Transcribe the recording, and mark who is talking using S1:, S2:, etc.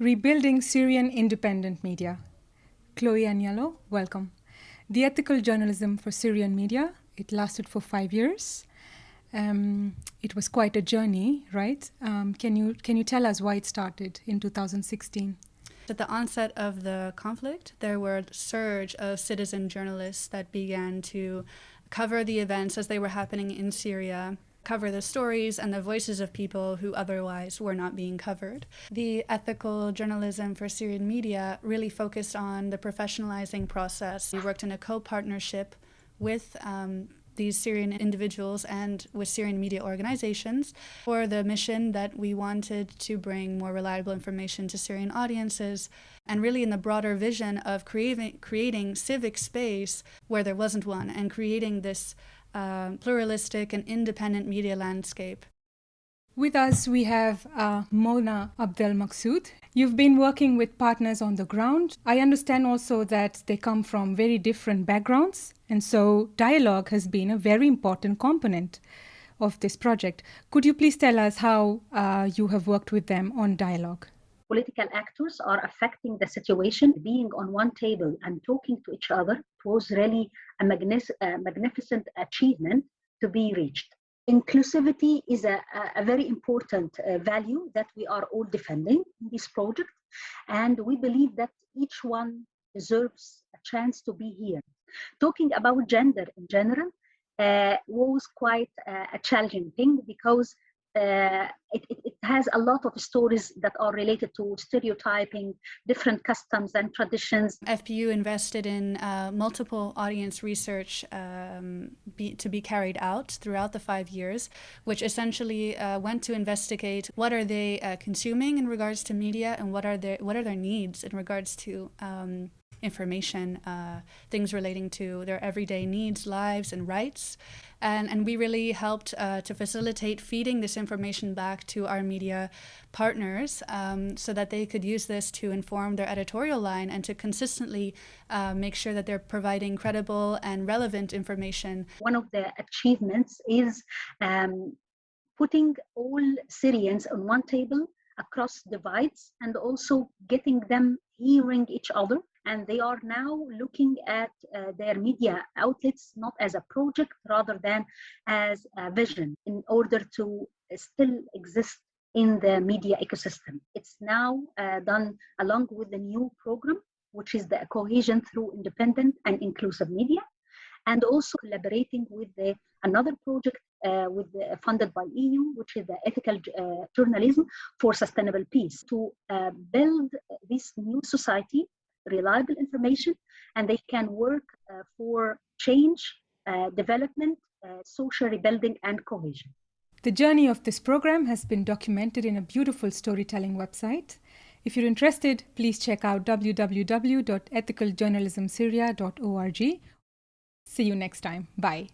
S1: Rebuilding Syrian Independent Media. Chloe Aniello, welcome. The Ethical Journalism for Syrian Media, it lasted for five years. Um, it was quite a journey, right? Um, can, you, can you tell us why it started in 2016?
S2: At the onset of the conflict, there were a surge of citizen journalists that began to cover the events as they were happening in Syria cover the stories and the voices of people who otherwise were not being covered. The ethical journalism for Syrian media really focused on the professionalizing process. We worked in a co-partnership with um, these Syrian individuals and with Syrian media organizations for the mission that we wanted to bring more reliable information to Syrian audiences and really in the broader vision of creating, creating civic space where there wasn't one and creating this uh, pluralistic and independent media landscape.
S1: With us, we have uh, Mona Abdel Maksud. You've been working with partners on the ground. I understand also that they come from very different backgrounds, and so dialogue has been a very important component of this project. Could you please tell us how uh, you have worked with them on dialogue?
S3: Political actors are affecting the situation. Being on one table and talking to each other was really a, a magnificent achievement to be reached. Inclusivity is a, a very important uh, value that we are all defending in this project. And we believe that each one deserves a chance to be here. Talking about gender in general uh, was quite uh, a challenging thing because uh, it, it, has a lot of stories that are related to stereotyping, different customs and traditions.
S2: FPU invested in uh, multiple audience research um, be, to be carried out throughout the five years, which essentially uh, went to investigate what are they uh, consuming in regards to media and what are their what are their needs in regards to um, information, uh, things relating to their everyday needs, lives, and rights. And, and we really helped uh, to facilitate feeding this information back to our media partners um, so that they could use this to inform their editorial line and to consistently uh, make sure that they're providing credible and relevant information.
S3: One of the achievements is um, putting all Syrians on one table across divides and also getting them hearing each other and they are now looking at uh, their media outlets not as a project rather than as a vision in order to still exist in the media ecosystem. It's now uh, done along with the new program, which is the cohesion through independent and inclusive media, and also collaborating with the, another project uh, with the, funded by EU, which is the ethical uh, journalism for sustainable peace, to uh, build this new society reliable information and they can work uh, for change, uh, development, uh, social rebuilding, and cohesion.
S1: The journey of this program has been documented in a beautiful storytelling website. If you're interested, please check out www.ethicaljournalismsyria.org. See you next time. Bye.